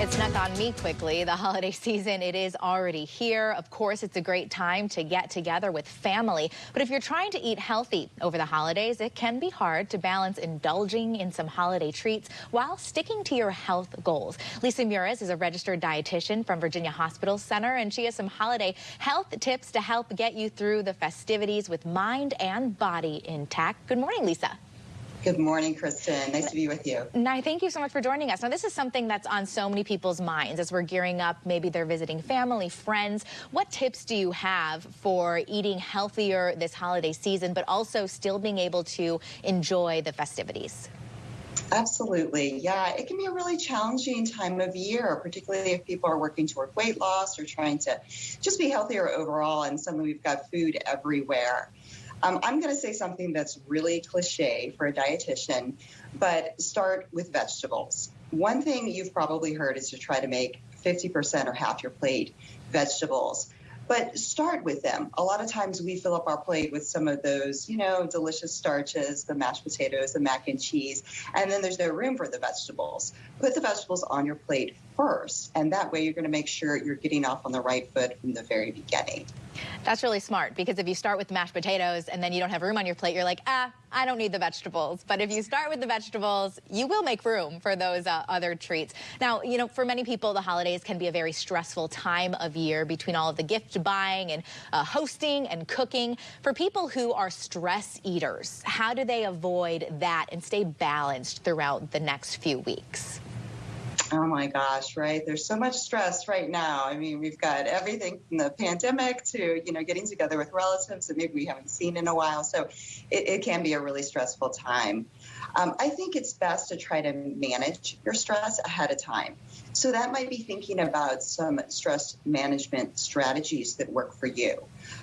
It snuck on me quickly. The holiday season, it is already here. Of course, it's a great time to get together with family. But if you're trying to eat healthy over the holidays, it can be hard to balance indulging in some holiday treats while sticking to your health goals. Lisa Mures is a registered dietitian from Virginia Hospital Center, and she has some holiday health tips to help get you through the festivities with mind and body intact. Good morning, Lisa. Good morning, Kristen. Nice to be with you. Nye, thank you so much for joining us. Now, this is something that's on so many people's minds as we're gearing up. Maybe they're visiting family, friends. What tips do you have for eating healthier this holiday season, but also still being able to enjoy the festivities? Absolutely. Yeah, it can be a really challenging time of year, particularly if people are working toward weight loss or trying to just be healthier overall. And suddenly we've got food everywhere. Um, I'm going to say something that's really cliche for a dietitian, but start with vegetables. One thing you've probably heard is to try to make 50% or half your plate vegetables but start with them. A lot of times we fill up our plate with some of those, you know, delicious starches, the mashed potatoes, the mac and cheese, and then there's no room for the vegetables. Put the vegetables on your plate first, and that way you're going to make sure you're getting off on the right foot from the very beginning. That's really smart because if you start with mashed potatoes and then you don't have room on your plate, you're like, ah, I don't need the vegetables. But if you start with the vegetables, you will make room for those uh, other treats. Now, you know, for many people, the holidays can be a very stressful time of year between all of the gift buying and uh, hosting and cooking. For people who are stress eaters, how do they avoid that and stay balanced throughout the next few weeks? Oh my gosh, right? There's so much stress right now. I mean, we've got everything from the pandemic to, you know, getting together with relatives that maybe we haven't seen in a while. So it, it can be a really stressful time. Um, I think it's best to try to manage your stress ahead of time. So that might be thinking about some stress management strategies that work for you.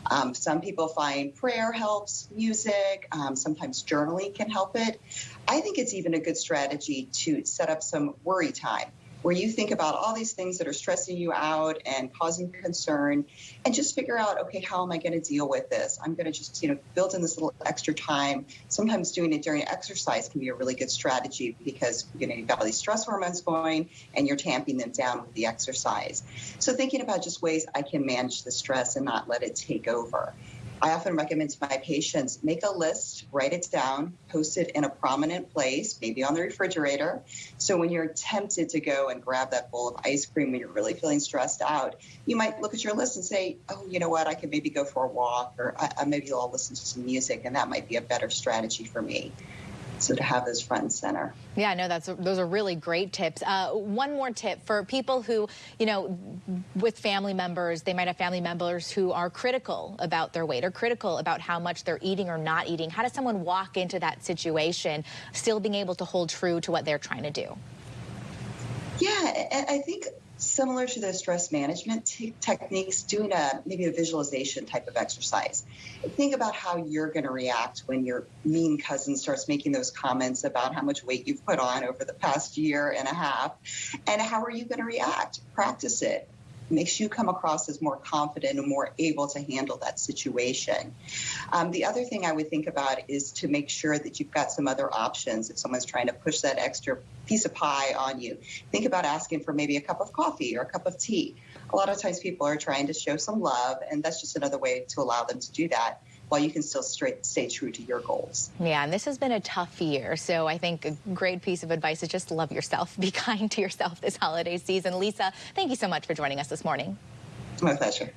Um, some people find prayer helps, music, um, sometimes journaling can help it. I think it's even a good strategy to set up some worry time where you think about all these things that are stressing you out and causing concern and just figure out okay how am i going to deal with this? I'm going to just you know build in this little extra time. Sometimes doing it during exercise can be a really good strategy because you know you've got all these stress hormones going and you're tamping them down with the exercise. So thinking about just ways i can manage the stress and not let it take over I often recommend to my patients make a list, write it down, post it in a prominent place, maybe on the refrigerator. So when you're tempted to go and grab that bowl of ice cream when you're really feeling stressed out, you might look at your list and say, oh, you know what, I could maybe go for a walk or I, maybe I'll listen to some music and that might be a better strategy for me so to have this front and center. Yeah, no, that's those are really great tips. Uh, one more tip for people who, you know, with family members, they might have family members who are critical about their weight or critical about how much they're eating or not eating. How does someone walk into that situation still being able to hold true to what they're trying to do? Yeah, I think similar to the stress management techniques, doing a maybe a visualization type of exercise. Think about how you're going to react when your mean cousin starts making those comments about how much weight you've put on over the past year and a half, and how are you going to react? Practice it makes you come across as more confident and more able to handle that situation. Um, the other thing I would think about is to make sure that you've got some other options if someone's trying to push that extra piece of pie on you. Think about asking for maybe a cup of coffee or a cup of tea. A lot of times people are trying to show some love, and that's just another way to allow them to do that while you can still straight, stay true to your goals. Yeah, and this has been a tough year. So I think a great piece of advice is just love yourself. Be kind to yourself this holiday season. Lisa, thank you so much for joining us this morning. My pleasure.